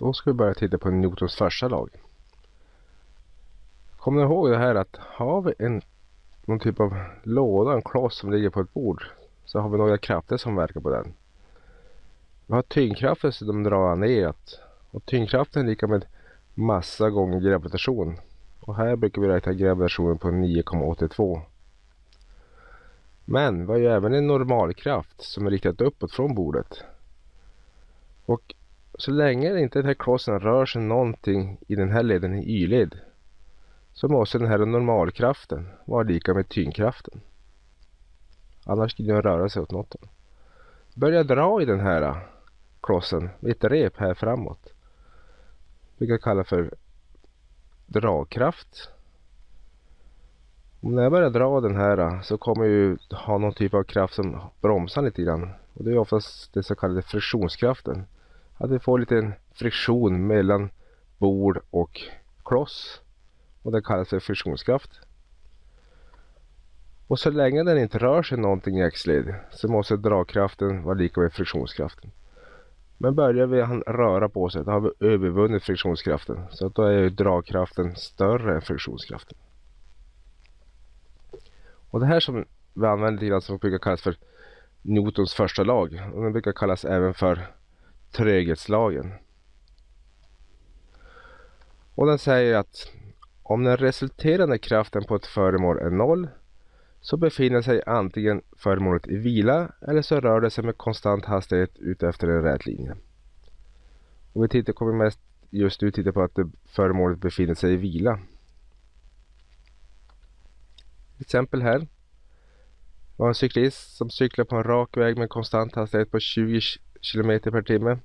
Då ska vi börja titta på Newtons första lag. Kommer ni ihåg det här att har vi en någon typ av låda, en kloss som ligger på ett bord så har vi några krafter som verkar på den. Vi har tyngdkraften som drar neråt och tyngdkraften är lika med massa gånger gravitation. Och här brukar vi räkna gravitationen på 9,82. Men vi har ju även en normalkraft som är riktad uppåt från bordet. Och så länge inte den här klossen rör sig någonting i den här leden i y-led så måste den här normalkraften vara lika med tyngdkraften. Annars skulle den röra sig åt något håll. Börja dra i den här äh, klossen med ett rep här framåt. Vi kan kalla för dragkraft. Och när jag börjar dra den här äh, så kommer jag ju ha någon typ av kraft som bromsar lite grann. Och det är oftast den så kallade friktionskraften. Att vi får lite friktion mellan bord och kloss. Och det kallas för friktionskraft. Och så länge den inte rör sig någonting i X-led så måste dragkraften vara lika med friktionskraften. Men börjar vi röra på sig då har vi övervunnit friktionskraften. Så då är ju dragkraften större än friktionskraften. Och det här som vi använder lite grann som brukar kallas för Newtons första lag. Och den brukar kallas även för tröghetslagen. Och den säger att om den resulterande kraften på ett föremål är noll så befinner sig antingen föremålet i vila eller så rör det sig med konstant hastighet utefter en rät linje. Och vi tittar, kommer mest just nu titta på att föremålet befinner sig i vila. Exempel här. Vi har en cyklist som cyklar på en rak väg med konstant hastighet på 20 km per timme.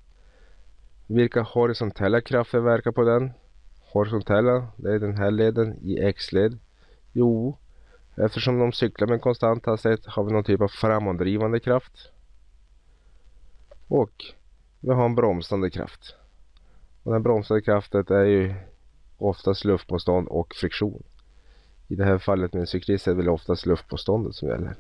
Vilka horisontella krafter verkar på den? Horisontella, det är den här leden i X-led. Jo, Eftersom de cyklar med konstant hastighet har vi någon typ av framåtdrivande kraft. Och vi har en bromsande kraft. Och den bromsande kraften är ju oftast luftmotstånd och friktion. I det här fallet med en cyklist är det väl oftast luftmotståndet som gäller.